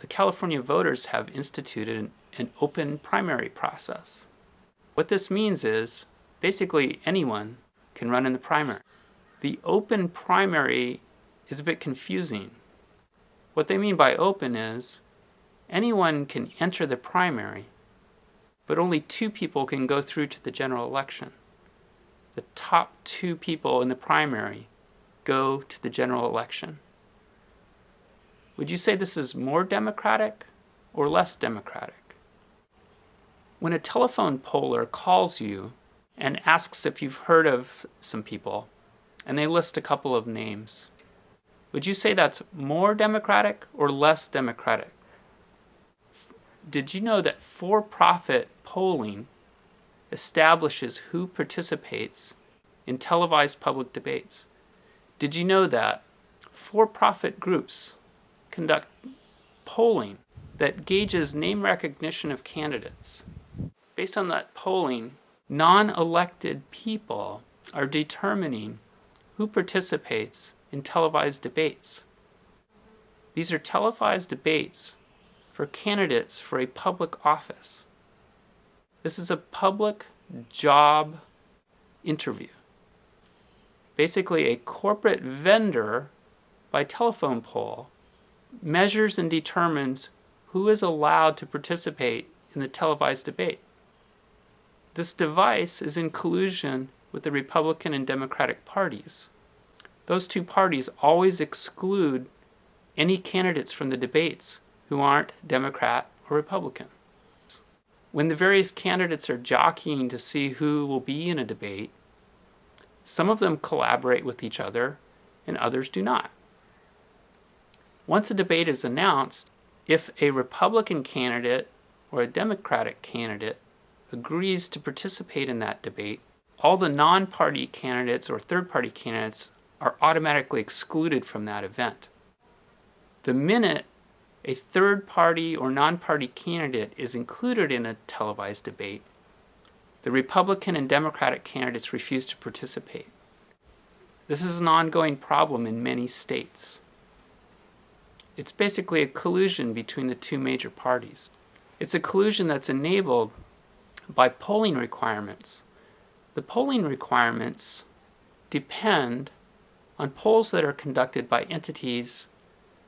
the California voters have instituted an, an open primary process. What this means is basically anyone can run in the primary. The open primary is a bit confusing. What they mean by open is anyone can enter the primary, but only two people can go through to the general election. The top two people in the primary go to the general election. Would you say this is more democratic or less democratic? When a telephone poller calls you and asks if you've heard of some people, and they list a couple of names, would you say that's more democratic or less democratic? Did you know that for-profit polling establishes who participates in televised public debates? Did you know that for-profit groups conduct polling that gauges name recognition of candidates? Based on that polling, non-elected people are determining who participates in televised debates. These are televised debates for candidates for a public office. This is a public job interview. Basically, a corporate vendor by telephone poll measures and determines who is allowed to participate in the televised debate. This device is in collusion with the Republican and Democratic parties. Those two parties always exclude any candidates from the debates who aren't Democrat or Republican. When the various candidates are jockeying to see who will be in a debate, some of them collaborate with each other and others do not. Once a debate is announced, if a Republican candidate or a Democratic candidate agrees to participate in that debate, all the non-party candidates or third-party candidates are automatically excluded from that event. The minute a third party or non-party candidate is included in a televised debate, the Republican and Democratic candidates refuse to participate. This is an ongoing problem in many states. It's basically a collusion between the two major parties. It's a collusion that's enabled by polling requirements. The polling requirements depend on polls that are conducted by entities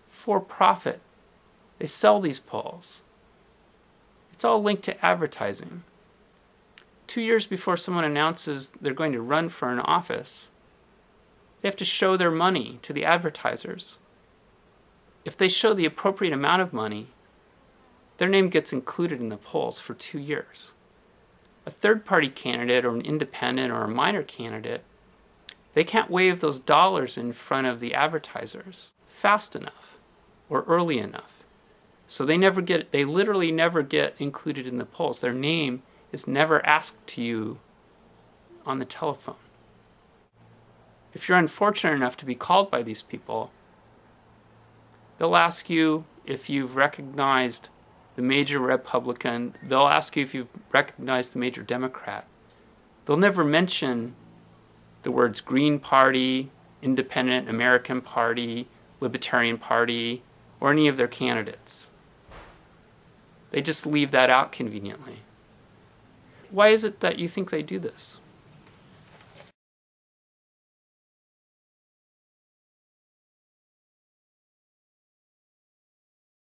for profit. They sell these polls. It's all linked to advertising. Two years before someone announces they're going to run for an office, they have to show their money to the advertisers. If they show the appropriate amount of money, their name gets included in the polls for two years. A third-party candidate or an independent or a minor candidate they can't wave those dollars in front of the advertisers fast enough or early enough. So they never get, they literally never get included in the polls. Their name is never asked to you on the telephone. If you're unfortunate enough to be called by these people, they'll ask you if you've recognized the major Republican, they'll ask you if you've recognized the major Democrat. They'll never mention the words Green Party, Independent American Party, Libertarian Party, or any of their candidates. They just leave that out conveniently. Why is it that you think they do this?